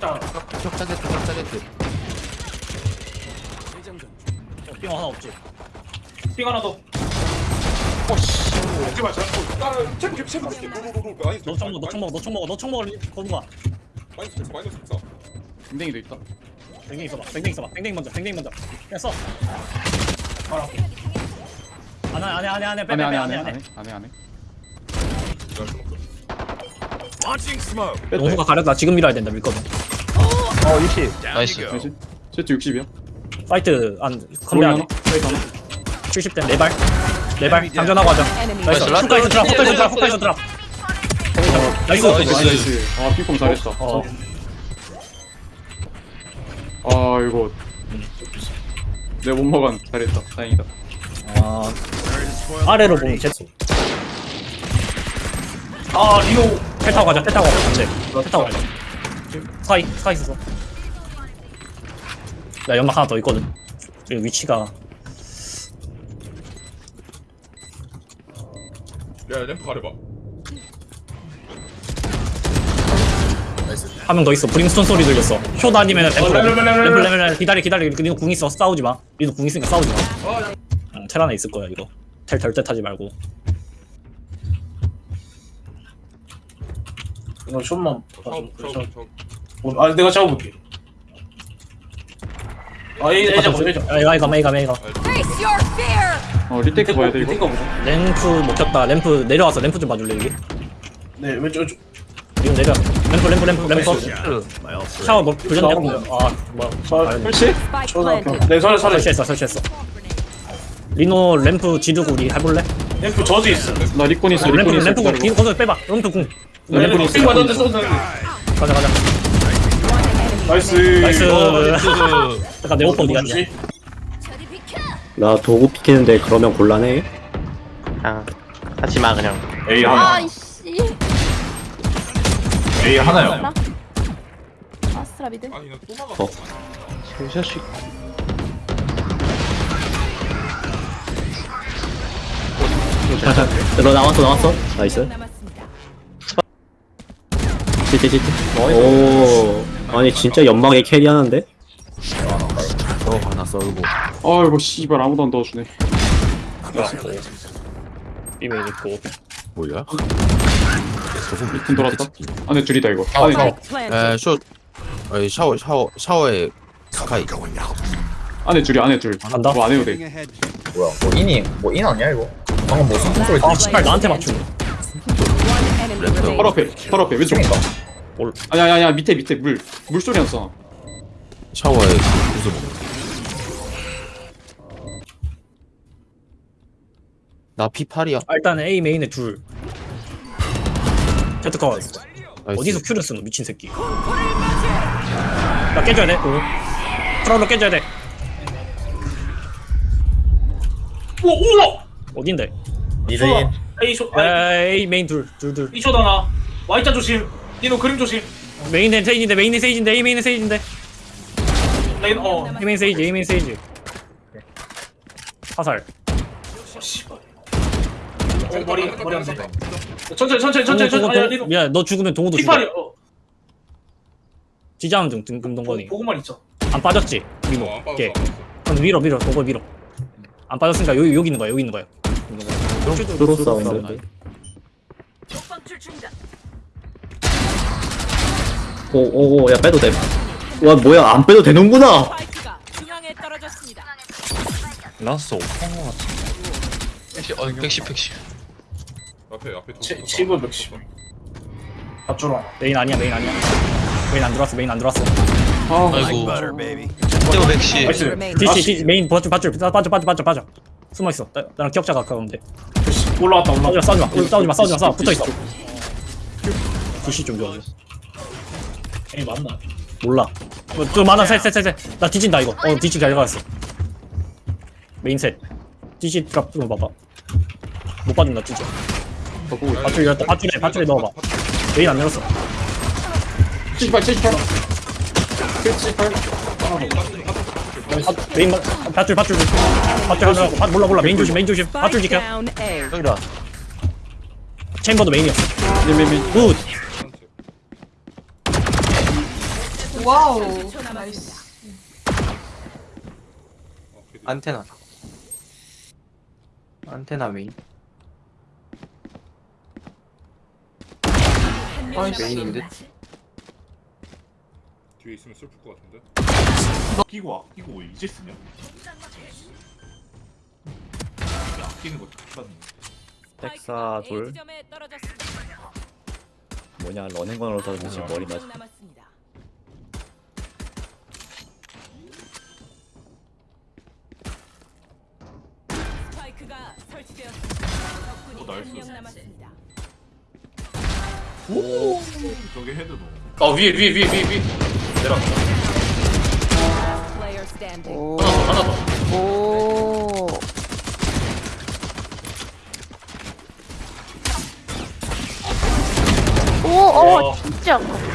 자, 격자 게트 격자 게트 삥 하나 없지 삥 하나 더. 어씨 먹지 마, 자. 아 체크 체크 체크 로로로로 마이너스 너총 먹어 너총 먹어 너총 먹어 너총 먹어 거는 거야 마이너스 백사 마이너스 백사 댕댕이도 있다 뱅댕이 써봐 뱅댕이 써봐 뱅댕이 먼저 뱅댕이 먼저 그냥 써 알아. 안해 안해 안해 안해 안해 빼빼빼 안해 안해 안해 안해 안해 안해 안해 용수가 가렸다 지금 밀어야 된다 밀거든 어 60. 나이스. 나이스 세트 60이야 파이트 안 하나 페이크 하나 70대 네발. 네발. 장전하고 하자. 나이스. 나이스. 후카이서 드랍 후카이서 드랍 후카이서 드랍. 나이스. 나이스. 나이스. 아 핑퐁 잘했다. 어. 아 이거. 내가 못 먹은 잘했다. 다행이다. 아, 아래로 보면 제트 아, 리오. 텔 타고 가자. 텔 타고 가자. 안돼 텔 타고 가자 스카이 스카이 있어 나 연막 하나 더 있거든. 여기 위치가. 야 램프 가려봐. 한 명 더 있어. 브림스톤 소리 들렸어. 쇼 아니면 램프 어, 램프, 램프, 램프, 램프 기다려 기다려. 니도 궁 있어. 싸우지 마. 니도 궁 있으니까 싸우지 마. 응, 텔 안에 있을 거야 이거. 텔 절대 타지 말고 이거 좀만. 처음 처음 처음 어, 아, 내가 잡아볼게. 아, A, A 잡아, A 잡아. 에이가 에이가 에이가 에이가 Face your fear! 어 retake 봐야 돼 이거 이거 보자. 램프 못 켰다 램프 내려와서 램프 좀 봐줄래 여기 네, 왼쪽, 왼쪽. 이거 내려 램프 램프 램프 램프 샤워 뭐 불렸냐 아 뭐야 아, 설치? Planted. 네, 설에. 설치했어 설치했어 리노 램프 지르고 우리 해볼래? 램프 저도 있어. 나 리콘 있어 램프 리콘 있어 램프 궁 기다려봐. 이거 거기서 빼봐 램프 궁 램프 램프 삥 맞았는데 쏘는. 가자 가자 나이스. 나이스 어, 잠깐 내 오빠 어디 갔냐! 나 도구 피키는데 그러면 곤란해? 그냥 하지마 그냥 A 하나. 아이씨. A 하나요. 아스트라 mid. 아니 나또 막았어 어. 샷이 너 나왔어 나왔어 nice. CT CT 오 아니 진짜 연막에 carry하는데? 저 하나 썰고 아이고 씨발 아무도 안 도와주네 이메일 있고 뭐야? 돌았다 안에 둘이다 이거 아, 안에 아. Planted. 에쇼 어이 샤워 샤워 샤워에 스카이 안에 둘이 안에 둘 간다. 뭐 안 해도 돼 뭐야 뭐 인이 뭐 인 아니야 이거? 방금 뭐 숨통 소리 아 씨발 나한테 맞추네. 바로. 앞에 바로 앞에 왼쪽. 팀인가? 아니 아니 아니 밑에 밑에 물. 물소리 났어 샤워에 무슨 나 P8이야. 아, 일단 A 메인에 둘. 제트커. 어디서 큐를 쓰노 미친 새끼. 나 깨줘야 돼. 오. 프라로 깨줘야 돼. 우와, 우와! 어딘데 미드인 A 쇼, 아, A 메인 둘둘둘 B 쇼 하나. Y자 조심. 니노 그림 조심. 메인은 세이지인데 메인은 세이지인데 A 메인은 세이지인데 레인, 어. A 메인 세이지 A 메인 세이지 화살 어, 씨발. 어, 머리, 머리 한 대. 천천히, 천천히, 천천히, 동호, 천천히. 동호, 아니. 미안 너 죽으면 동호도 죽어 P8이, 어. 지자함 중 등- 금동건이 보고만 있죠. 안 빠졌지 민호 어, 안 오케이 안 그럼 밀어 밀어 동거 밀어 안 빠졌으니까 여기 여기 있는 거야 여기 있는 거야 뚜로 사운드 오오오 야 빼도 돼와 뭐야 안 빼도 되는구나. 라스 오픈 거 같아 어 110, 110 앞에 앞에 두 치- 치고 몇십. 밧줄 메인 아니야 메인 아니야. 메인 안 들어왔어 메인 안 들어왔어. 아 아이고. 떼고 110 나이스. remaining. DC DC 메인 버줄 빠져 빠져 빠져 빠져 숨어 있어. 나, 나랑 기억자 가까운데. 올라왔다, 올라왔다. 싸우지 마. 싸우지 마 싸우지 마 싸우지 마. 싸우 붙어 있어. DC 좀 좋아해 A 맞나? 몰라. 뭐좀 많아. 셋셋셋셋나 뒤진다 이거. 어 DC 잘 가졌어. 메인 셋. DC 값좀 봐봐. 못 빠진다 진짜. 밧줄 열었다 밧줄에 밧줄에 넣어봐. 메인 안 열었어. 78 78 78 밧- 메인 마- 밧줄 밧줄 밧줄 하느라고 밧- 몰라 몰라 메인 조심 메인 조심 밧줄 지켜. 여기다 챔버도 메인이었어 메메메 good wow. 30초 남았습니다. nice. 안테나 안테나 메인 아이, main인데? 뒤에 있으면 슬플 것 같은데 아끼고 아끼고 왜 이제 쓰냐? 이게 아끼는 거 똑같네. 백사 떨어졌습니다. 뭐냐 러닝건으로 던지지 머리 맞 어, 나이스. 남았습니다. 저게 헤드 너. 아 위에 위에 위에 위에 위에. Player standing. 하나 더 하나 더. 오 오, 어, 진짜 아깝다.